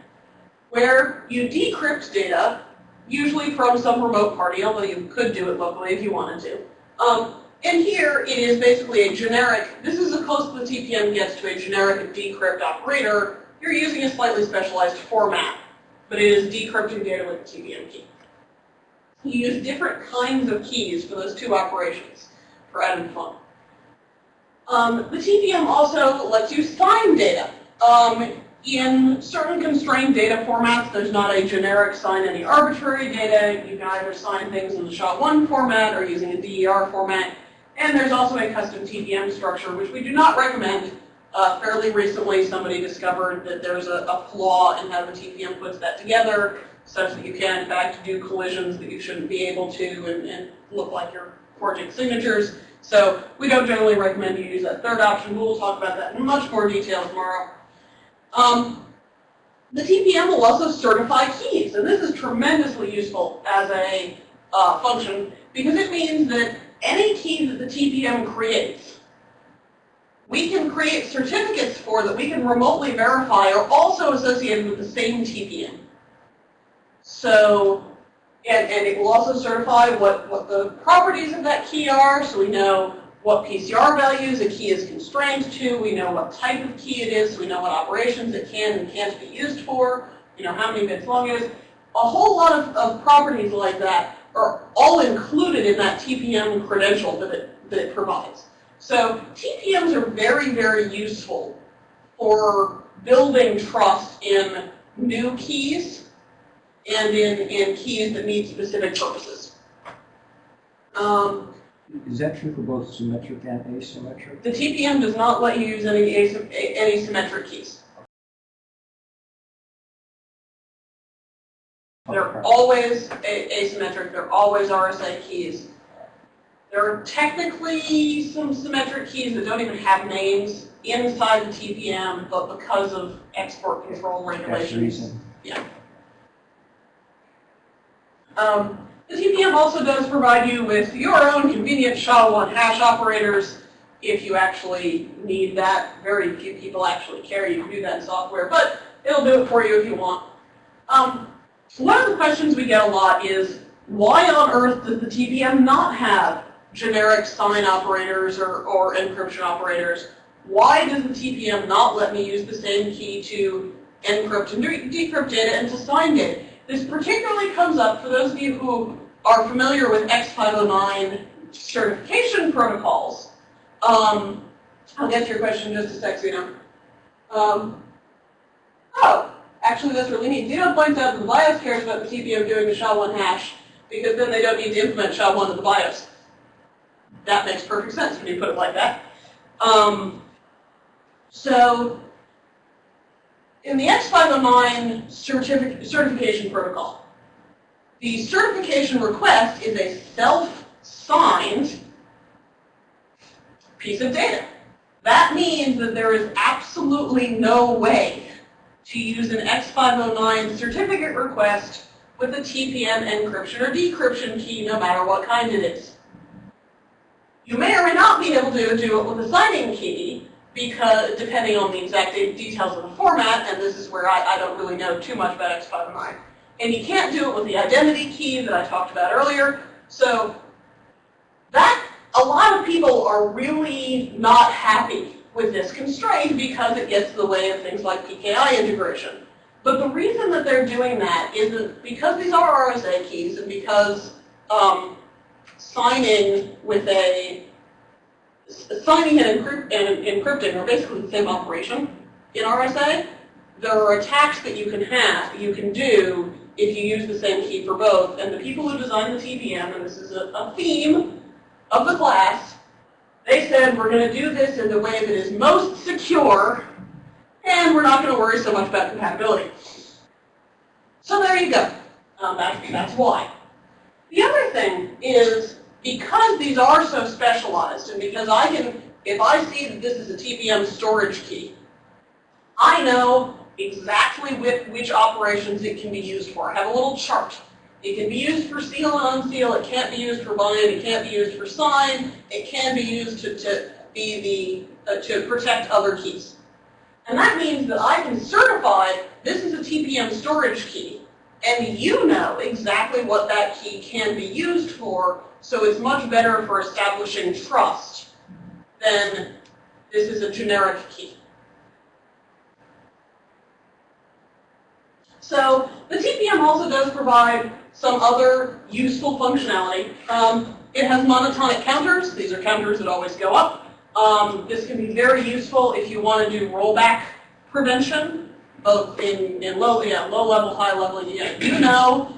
where you decrypt data, usually from some remote party, although you could do it locally if you wanted to. Um, and here it is basically a generic, this is as close as the TPM gets to a generic decrypt operator you're using a slightly specialized format, but it is decrypting data with a TPM key. You use different kinds of keys for those two operations for adding fun. Um, the TPM also lets you sign data. Um, in certain constrained data formats, there's not a generic sign any arbitrary data. You can either sign things in the SHA-1 format or using a DER format. And there's also a custom TPM structure, which we do not recommend uh, fairly recently, somebody discovered that there's a, a, flaw in how the TPM puts that together, such that you can, in fact, do collisions that you shouldn't be able to and, and look like you're forging signatures. So we don't generally recommend you use that third option. We'll talk about that in much more detail tomorrow. Um, the TPM will also certify keys, and this is tremendously useful as a uh, function because it means that any key that the TPM creates we can create certificates for that we can remotely verify are also associated with the same TPM. So, and, and it will also certify what, what the properties of that key are, so we know what PCR values a key is constrained to, we know what type of key it is, so we know what operations it can and can't be used for, you know, how many bits long it is. A whole lot of, of properties like that are all included in that TPM credential that it, that it provides. So TPMs are very, very useful for building trust in new keys and in, in keys that need specific purposes. Um, Is that true for both symmetric and asymmetric? the TPM does not let you use any, asym- any symmetric keys. They're always asymmetric, they're always RSA keys. There are technically some symmetric keys that don't even have names inside the TPM, but because of export control regulations. reason. Um, the TPM also does provide you with your own convenient SHA-1 hash operators if you actually need that. Very few people actually care. You can do that in software, but it'll do it for you if you want. Um, one of the questions we get a lot is, why on earth does the TPM not have generic sign operators or, or encryption operators? Why does the TPM not let me use the same key to encrypt and decrypt data and to sign data? This particularly comes up for those of you who are familiar with X509 certification protocols. Um, I'll get to your question in just a sec, Zeno. Um, oh, actually that's really neat. Zeno points out that the BIOS cares about the TPM doing the SHA-1 hash because then they don't need to implement SHA-1 in the BIOS. That makes perfect sense when you put it like that. Um, so in the X509 certific certification protocol, the certification request is a self-signed piece of data. That means that there is absolutely no way to use an X509 certificate request with a TPM encryption or decryption key, no matter what kind it is. You may or may not be able to do it with a signing key, because depending on the exact details of the format, and this is where I, I don't really know too much about X509. And you can't do it with the identity key that I talked about earlier. So that, a lot of people are really not happy with this constraint because it gets in the way of things like PKI integration. But the reason that they're doing that isn't because these are RSA keys and because um, signing with a signing and, encrypt, and encrypting are basically the same operation in RSA. There are attacks that you can have, you can do if you use the same key for both. And the people who designed the TPM, and this is a, a theme of the class, they said we're going to do this in the way that is most secure, and we're not going to worry so much about compatibility. So there you go. Um, that's, that's why. The other thing is because these are so specialized and because I can, if I see that this is a TPM storage key, I know exactly which, which operations it can be used for. I have a little chart. It can be used for seal and unseal. It can't be used for bind. It can't be used for sign. It can be used to, to be the, uh, to protect other keys. And that means that I can certify this is a TPM storage key and you know exactly what that key can be used for, so it's much better for establishing trust than this is a generic key. So the TPM also does provide some other useful functionality. Um, it has monotonic counters. These are counters that always go up. Um, this can be very useful if you want to do rollback prevention both in, in low, yeah, low level, high level, yeah, you know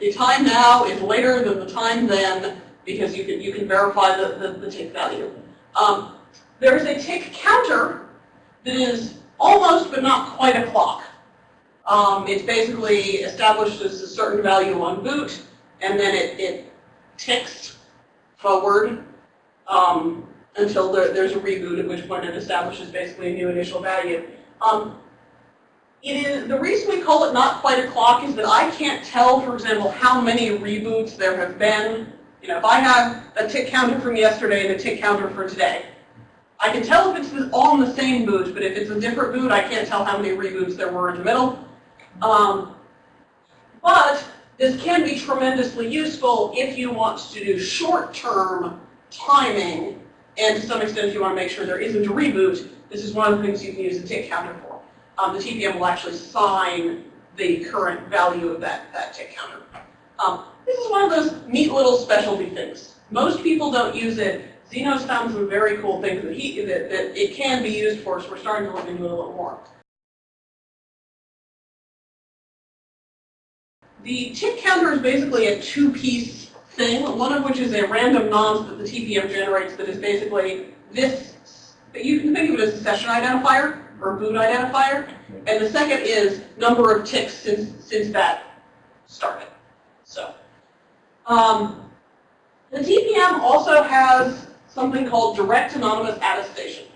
the time now is later than the time then because you can, you can verify the, the, the tick value. Um, there's a tick counter that is almost but not quite a clock. Um, it's basically established as a certain value on boot and then it, it ticks forward um, until there, there's a reboot, at which point it establishes basically a new initial value. Um, it is, the reason we call it not quite a clock is that I can't tell, for example, how many reboots there have been. You know, if I have a tick counter from yesterday and a tick counter for today, I can tell if it's on the same boot, but if it's a different boot, I can't tell how many reboots there were in the middle. Um, but this can be tremendously useful if you want to do short-term timing, and to some extent if you want to make sure there isn't a reboot, this is one of the things you can use a tick counter for um, the TPM will actually sign the current value of that, that tick counter. Um, this is one of those neat little specialty things. Most people don't use it. Zeno's found some very cool things that, he, that, that it can be used for, so we're starting to look into it a little more. the tick counter is basically a two-piece thing, one of which is a random nonce that the TPM generates that is basically this, you can think of it as a session identifier or boot identifier. And the second is number of ticks since, since that started. So, um, the TPM also has something called direct anonymous attestation.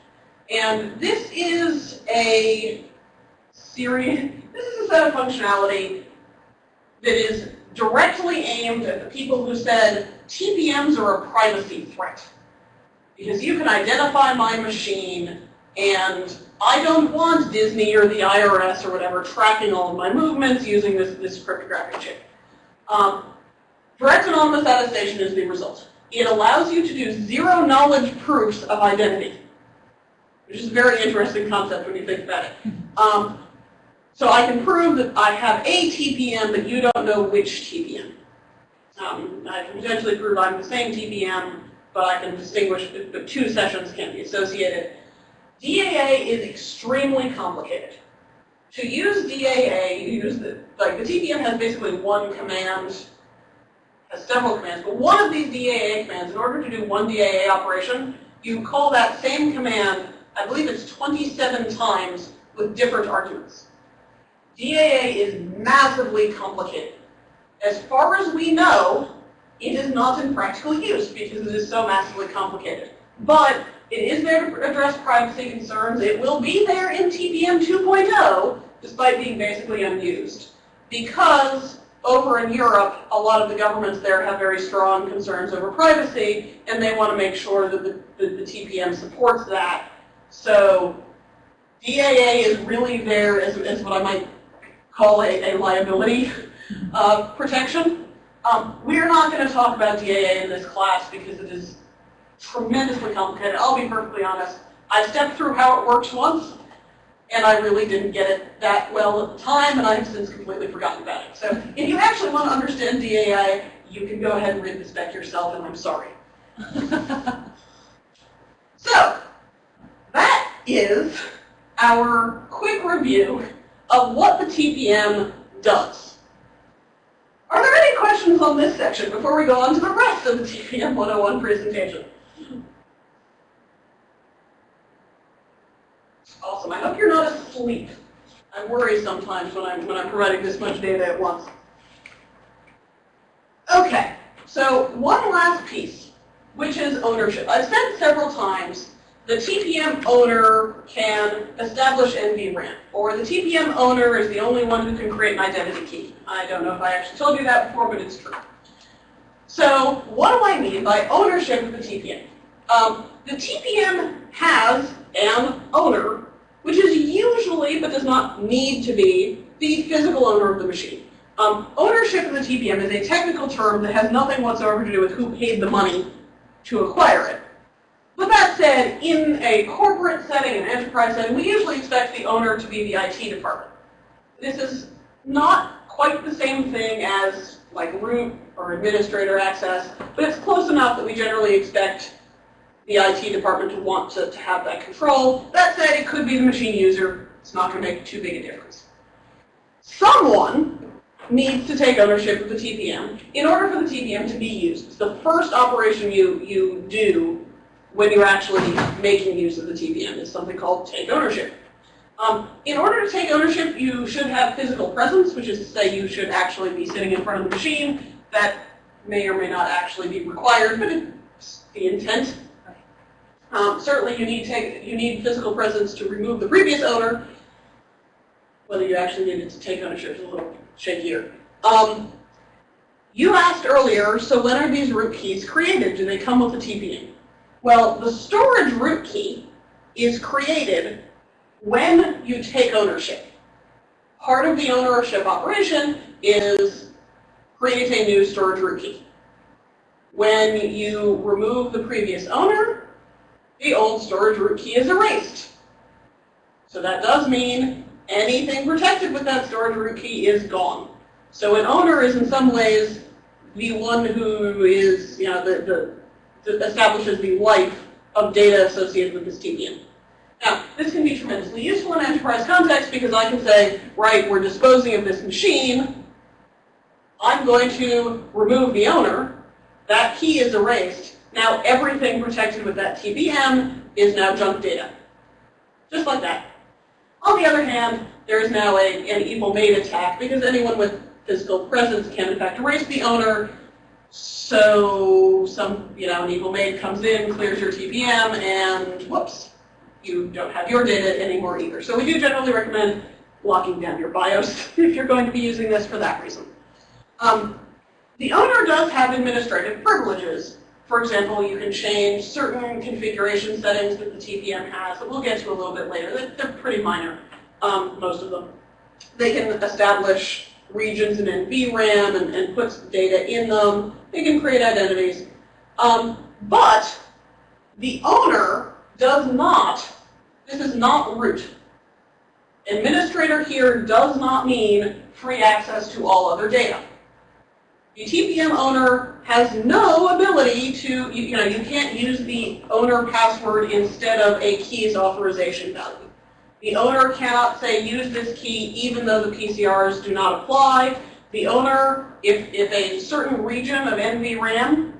And this is a series, this is a set of functionality that is directly aimed at the people who said TPMs are a privacy threat. Because you can identify my machine and I don't want Disney or the IRS or whatever tracking all of my movements using this, this cryptographic chip. Um, direct anonymous attestation is the result. It allows you to do zero knowledge proofs of identity, which is a very interesting concept when you think about it. Um, so I can prove that I have a TPM, but you don't know which TPM. Um, I can potentially prove I'm the same TPM, but I can distinguish, but two sessions can't be associated. DAA is extremely complicated. To use DAA, you use the, like the TPM has basically one command, has several commands, but one of these DAA commands, in order to do one DAA operation, you call that same command, I believe it's 27 times with different arguments. DAA is massively complicated. As far as we know, it is not in practical use because it is so massively complicated. But it is there to address privacy concerns. It will be there in TPM 2.0, despite being basically unused. Because over in Europe, a lot of the governments there have very strong concerns over privacy, and they want to make sure that the, the, TPM supports that. So DAA is really there as, as what I might call a, a liability uh, protection. Um, we're not going to talk about DAA in this class because it is tremendously complicated. I'll be perfectly honest. I stepped through how it works once, and I really didn't get it that well at the time, and I have since completely forgotten about it. So if you actually want to understand DAA, you can go ahead and read the spec yourself, and I'm sorry. so that is our quick review of what the TPM does. Are there any questions on this section before we go on to the rest of the TPM 101 presentation? Awesome. I hope you're not asleep. I worry sometimes when I'm, when I'm providing this much data at once. Okay, so one last piece, which is ownership. I've said several times the TPM owner can establish NVRAM, or the TPM owner is the only one who can create an identity key. I don't know if I actually told you that before, but it's true. So what do I mean by ownership of the TPM? Um, the TPM has an owner, which is usually, but does not need to be, the physical owner of the machine. Um, ownership of the TPM is a technical term that has nothing whatsoever to do with who paid the money to acquire it. But that said, in a corporate setting, an enterprise setting, we usually expect the owner to be the IT department. This is not quite the same thing as like root or administrator access, but it's close enough that we generally expect the IT department to want to, to have that control. That said, it could be the machine user. It's not going to make too big a difference. Someone needs to take ownership of the TPM in order for the TPM to be used. It's the first operation you, you do when you're actually making use of the TPM. It's something called take ownership. Um, in order to take ownership, you should have physical presence, which is to say you should actually be sitting in front of the machine. That may or may not actually be required, but it's the intent. Um, certainly you need, take, you need physical presence to remove the previous owner. Whether you actually needed to take ownership is a little shakier. Um, you asked earlier, so when are these root keys created? Do they come with a TPM? Well, the storage root key is created when you take ownership. Part of the ownership operation is create a new storage root key. When you remove the previous owner, the old storage root key is erased. So that does mean anything protected with that storage root key is gone. So an owner is in some ways the one who is, you know, the, the establishes the life of data associated with this TPM. Now, this can be tremendously useful in enterprise context because I can say, right, we're disposing of this machine, I'm going to remove the owner. That key is erased. Now everything protected with that TPM is now junk data. Just like that. On the other hand, there is now a, an evil maid attack because anyone with physical presence can in fact erase the owner. So some, you know, an evil maid comes in, clears your TPM, and whoops, you don't have your data anymore either. So we do generally recommend locking down your BIOS if you're going to be using this for that reason. Um, the owner does have administrative privileges. For example, you can change certain configuration settings that the TPM has that we'll get to a little bit later. They're, pretty minor, um, most of them. They can establish regions in NVRAM and, and put data in them. They can create identities. Um, but the owner does not, this is not root. Administrator here does not mean free access to all other data. The TPM owner has no ability to, you, you know, you can't use the owner password instead of a key's authorization value. The owner cannot say use this key even though the PCRs do not apply. The owner, if, if a certain region of NVRAM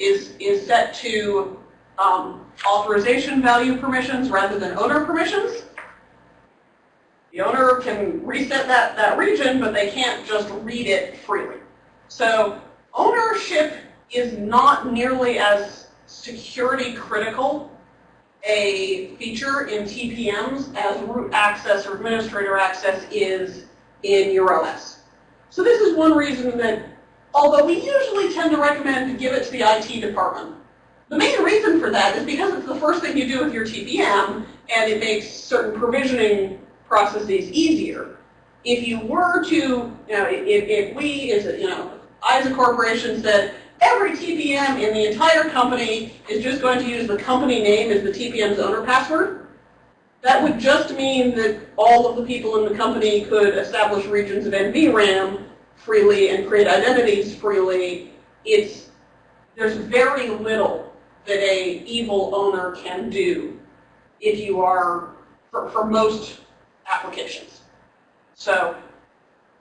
is, is set to um, authorization value permissions rather than owner permissions, the owner can reset that, that region, but they can't just read it freely. So ownership is not nearly as security critical a feature in TPMs as root access or administrator access is in your OS. So this is one reason that, although we usually tend to recommend to give it to the IT department, the main reason for that is because it's the first thing you do with your TPM, and it makes certain provisioning processes easier. If you were to, you know, if, if we, a, you know, I as a corporation said, every TPM in the entire company is just going to use the company name as the TPM's owner password, that would just mean that all of the people in the company could establish regions of NVRAM freely and create identities freely. It's, there's very little that a evil owner can do if you are, for, for most applications. So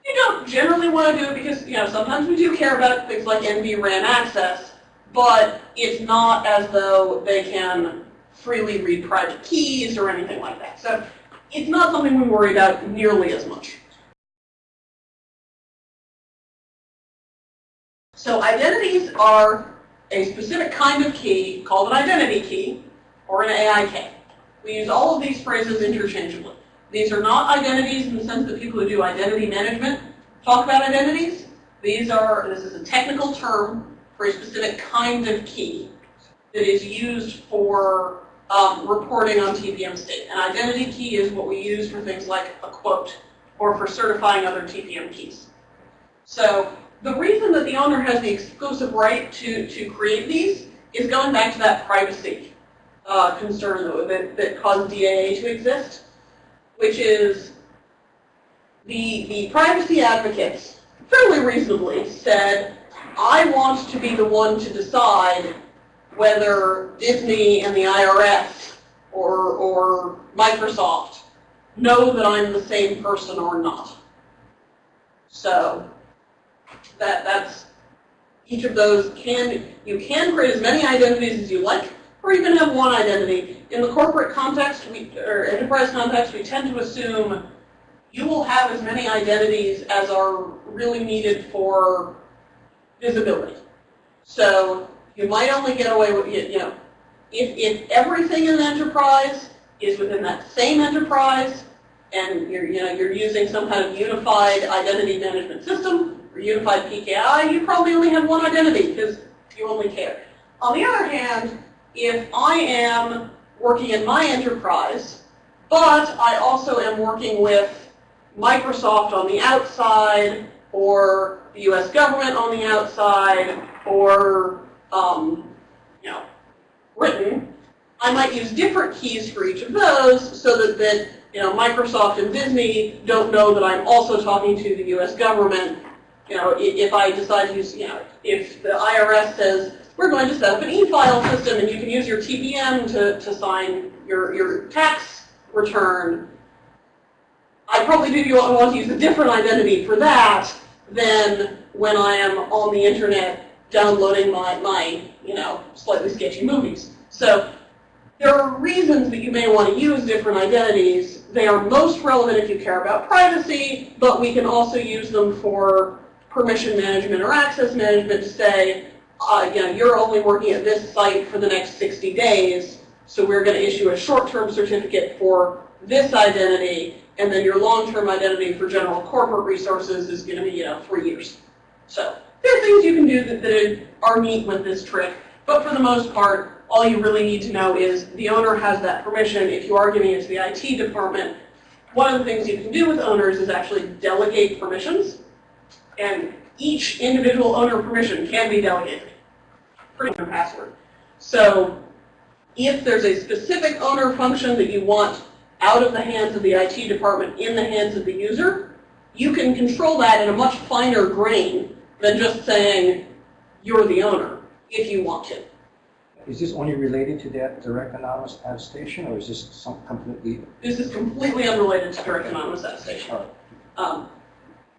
you don't generally want to do it because, you know, sometimes we do care about things like NVRAM access, but it's not as though they can freely read private keys or anything like that. So it's not something we worry about nearly as much. So identities are a specific kind of key called an identity key or an AIK. We use all of these phrases interchangeably. These are not identities in the sense that people who do identity management talk about identities. These are, this is a technical term for a specific kind of key that is used for um, reporting on TPM state. An identity key is what we use for things like a quote or for certifying other TPM keys. So the reason that the owner has the exclusive right to, to create these is going back to that privacy uh, concern that, that caused DAA to exist which is the, the privacy advocates fairly reasonably said, I want to be the one to decide whether Disney and the IRS or, or Microsoft know that I'm the same person or not. So that that's each of those can you can create as many identities as you like, or even have one identity in the corporate context, we, or enterprise context, we tend to assume you will have as many identities as are really needed for visibility. So you might only get away with, you know, if, if everything in the enterprise is within that same enterprise, and you're, you know, you're using some kind of unified identity management system, or unified PKI, you probably only have one identity because you only care. On the other hand, if I am working in my enterprise, but I also am working with Microsoft on the outside, or the U.S. government on the outside, or um, you know, Britain. I might use different keys for each of those, so that, that you know, Microsoft and Disney don't know that I'm also talking to the U.S. government. You know, if I decide to use, you know, if the IRS says, we're going to set up an e-file system and you can use your TPM to, to sign your, your tax return. I probably do want to use a different identity for that than when I am on the internet downloading my, my, you know, slightly sketchy movies. So there are reasons that you may want to use different identities. They are most relevant if you care about privacy, but we can also use them for permission management or access management to say, uh, you know, you're only working at this site for the next 60 days, so we're going to issue a short-term certificate for this identity, and then your long-term identity for general corporate resources is going to be, you know, three years. So there are things you can do that, that are neat with this trick, but for the most part, all you really need to know is the owner has that permission. If you are giving it to the IT department, one of the things you can do with owners is actually delegate permissions, and each individual owner permission can be delegated. Pretty much password. So if there's a specific owner function that you want out of the hands of the IT department in the hands of the user, you can control that in a much finer grain than just saying you're the owner if you want to. Is this only related to that direct anonymous attestation, or is this some completely? This is completely unrelated to direct anonymous attestation. Right. Um,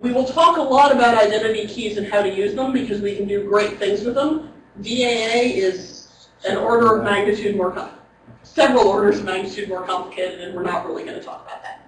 we will talk a lot about identity keys and how to use them because we can do great things with them. DAA is an order of magnitude more, several orders of magnitude more complicated, and we're not really going to talk about that.